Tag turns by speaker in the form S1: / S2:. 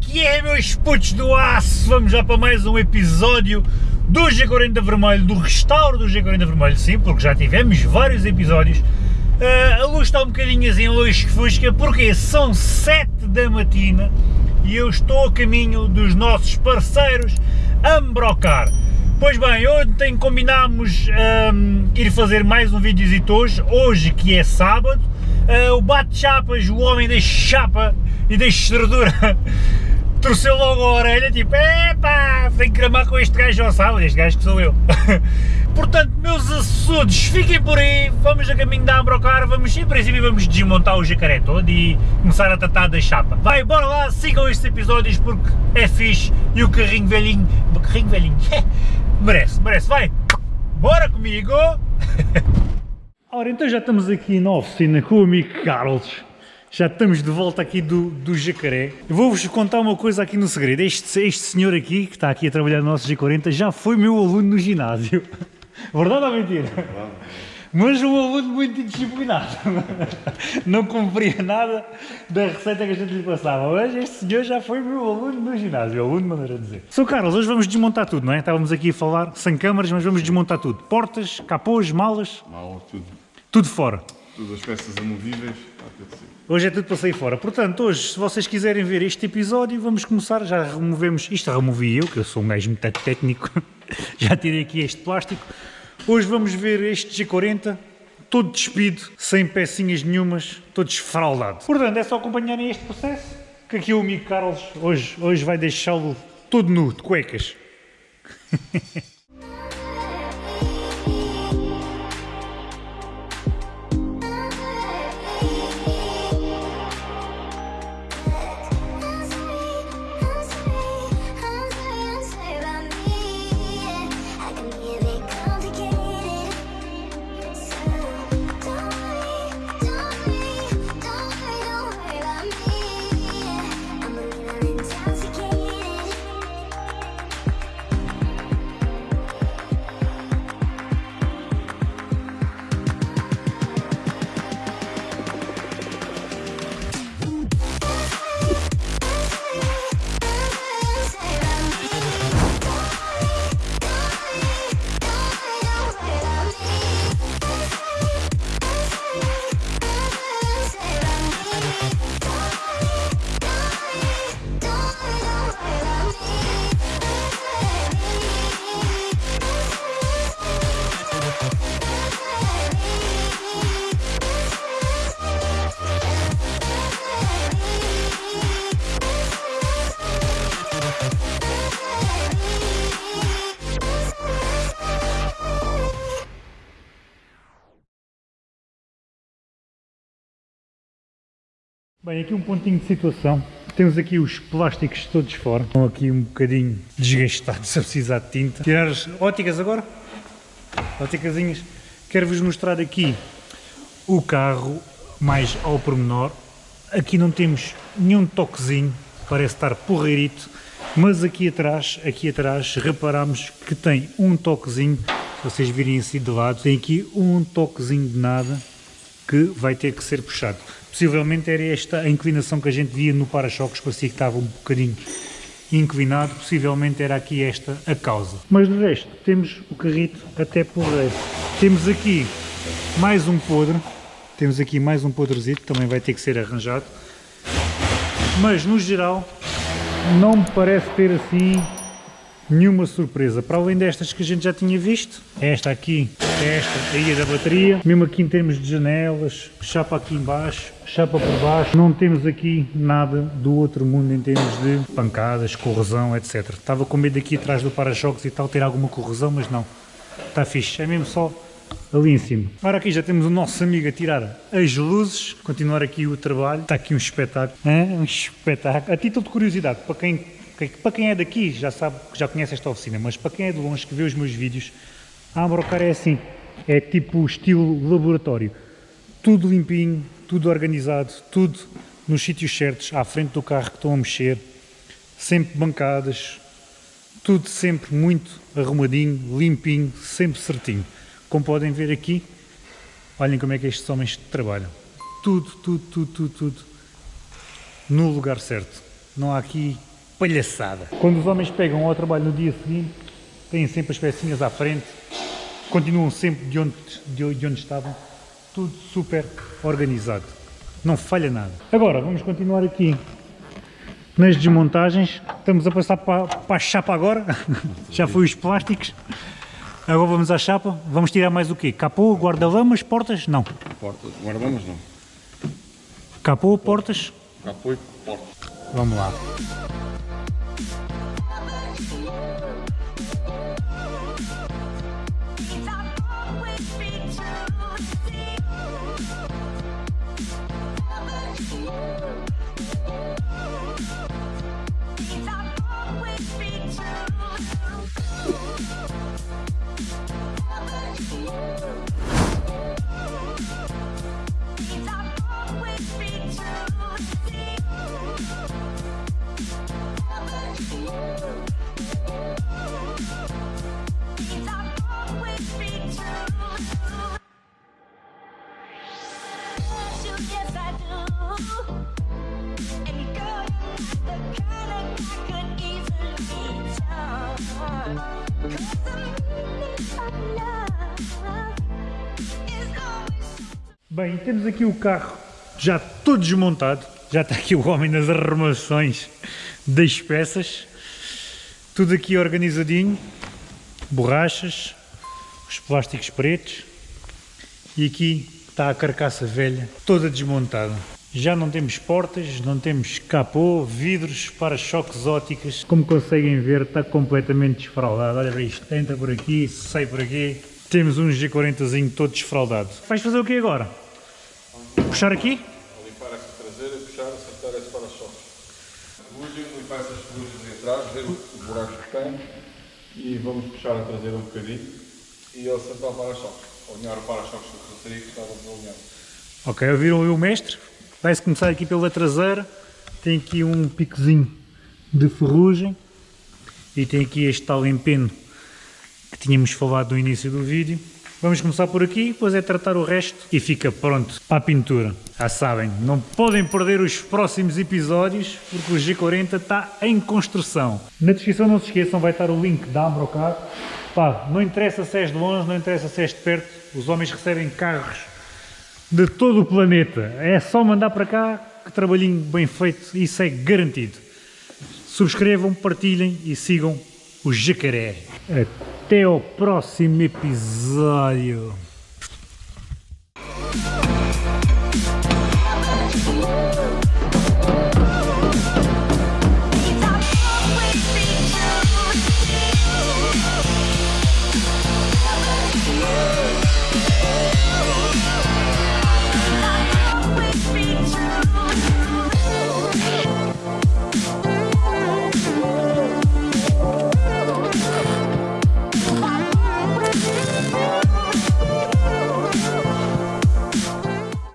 S1: que é, meus putos do aço? Vamos já para mais um episódio do G40 Vermelho, do restauro do G40 Vermelho, sim, porque já tivemos vários episódios. Uh, a luz está um bocadinho assim, luz fusca, porque são 7 da matina e eu estou a caminho dos nossos parceiros Ambrocar. Pois bem, ontem combinámos um, ir fazer mais um vídeo hoje, hoje que é sábado, uh, o bate-chapas, o homem da chapa e da estradura, torceu logo a orelha, tipo, epá, que gramar com este gajo ao sábado, este gajo que sou eu. Portanto, meus assudos, fiquem por aí, vamos a caminho da Ambrocar, vamos, em princípio vamos desmontar o jacaré todo e começar a tratar da chapa. Vai, bora lá, sigam estes episódios porque é fixe e o carrinho velhinho, o carrinho velhinho, Merece, merece, vai! Bora comigo! Ora, então já estamos aqui na oficina com o amigo Carlos. Já estamos de volta aqui do, do Jacaré. Vou-vos contar uma coisa aqui no segredo. Este, este senhor aqui, que está aqui a trabalhar no nosso G40, já foi meu aluno no ginásio. Verdade ou mentira? Verdade mas um aluno muito indisciplinado, não cumpria nada da receita que a gente lhe passava. Mas este senhor já foi meu aluno no ginásio, aluno de maneira a dizer. Sou Carlos, hoje vamos desmontar tudo, não é? Estávamos aqui a falar sem câmaras, mas vamos desmontar tudo. Portas, capôs, malas.
S2: Malas, tudo.
S1: Tudo fora.
S2: Todas as peças amovíveis,
S1: Hoje é tudo para sair fora. Portanto, hoje, se vocês quiserem ver este episódio, vamos começar. Já removemos. Isto removi eu, que eu sou um gajo muito técnico. já tirei aqui este plástico. Hoje vamos ver este G40 todo despido, sem pecinhas nenhumas, todo esfraldado. Portanto, é só acompanharem este processo, que aqui o amigo Carlos hoje, hoje vai deixá-lo todo nu, de cuecas. Bem, aqui um pontinho de situação. Temos aqui os plásticos todos fora. Estão aqui um bocadinho desgastados a precisar de tinta. Tirar as óticas agora. Óticasinhas. Quero-vos mostrar aqui o carro mais ao pormenor. Aqui não temos nenhum toquezinho. Parece estar porreirito. Mas aqui atrás, aqui atrás, reparamos que tem um toquezinho. Se vocês virem assim de lado, tem aqui um toquezinho de nada que vai ter que ser puxado. Possivelmente era esta a inclinação que a gente via no para-choques, parecia que estava um bocadinho inclinado, possivelmente era aqui esta a causa. Mas de resto, temos o carrito até por resto. Temos aqui mais um podre, temos aqui mais um podrezito, também vai ter que ser arranjado. Mas no geral, não me parece ter assim nenhuma surpresa, para além destas que a gente já tinha visto, esta aqui, esta aí é da bateria, mesmo aqui em termos de janelas, chapa aqui embaixo, chapa por baixo, não temos aqui nada do outro mundo em termos de pancadas, corrosão, etc. Estava com medo aqui atrás do para-choques e tal ter alguma corrosão, mas não, está fixe, é mesmo só ali em cima. Ora aqui já temos o nosso amigo a tirar as luzes, continuar aqui o trabalho, está aqui um espetáculo, um espetáculo, a título de curiosidade, para quem para quem é daqui já sabe, já conhece esta oficina, mas para quem é de longe que vê os meus vídeos, a Ambrocar é assim, é tipo estilo laboratório. Tudo limpinho, tudo organizado, tudo nos sítios certos, à frente do carro que estão a mexer, sempre bancadas, tudo sempre muito arrumadinho, limpinho, sempre certinho. Como podem ver aqui, olhem como é que estes homens trabalham. Tudo, tudo, tudo, tudo, tudo no lugar certo. Não há aqui palhaçada. Quando os homens pegam ao trabalho no dia seguinte, têm sempre as pecinhas à frente, continuam sempre de onde, de, de onde estavam, tudo super organizado. Não falha nada. Agora, vamos continuar aqui nas desmontagens. Estamos a passar para, para a chapa agora. Já foi os plásticos. Agora vamos à chapa. Vamos tirar mais o quê? Capô, guarda-lamas, portas? Não.
S2: Portas. Guardamos não.
S1: Capô, portas?
S2: Capô e porta.
S1: Vamos lá. Bem, temos aqui o carro já todo desmontado. Já está aqui o homem nas arrumações das peças. Tudo aqui organizadinho. Borrachas, os plásticos pretos. E aqui está a carcaça velha, toda desmontada. Já não temos portas, não temos capô, vidros, para-choques óticas. Como conseguem ver, está completamente desfraldado. Olha para isto, entra por aqui, sai por aqui. Temos um G40zinho todo desfraldado. Vais fazer o que agora? Puxar aqui?
S2: Limpar essa traseira puxar, acertar esse para-choques. Limpar essas ferrugens de atrás, ver os buracos que tem e vamos puxar a traseira um bocadinho e acertar o para-choques. Alinhar o para-choques da traseira que estava desalinhado.
S1: Ok, ouviram aí o mestre? Vai-se começar aqui pela traseira. Tem aqui um picozinho de ferrugem. E tem aqui este tal empeno que tínhamos falado no início do vídeo. Vamos começar por aqui, depois é tratar o resto e fica pronto para a pintura. Já sabem, não podem perder os próximos episódios porque o G40 está em construção. Na descrição não se esqueçam, vai estar o link da Ambrocar. Pá, não interessa se és de longe, não interessa se és de perto, os homens recebem carros de todo o planeta. É só mandar para cá que trabalhinho bem feito, isso é garantido. Subscrevam, partilhem e sigam o Jacaré. Até ao próximo episódio.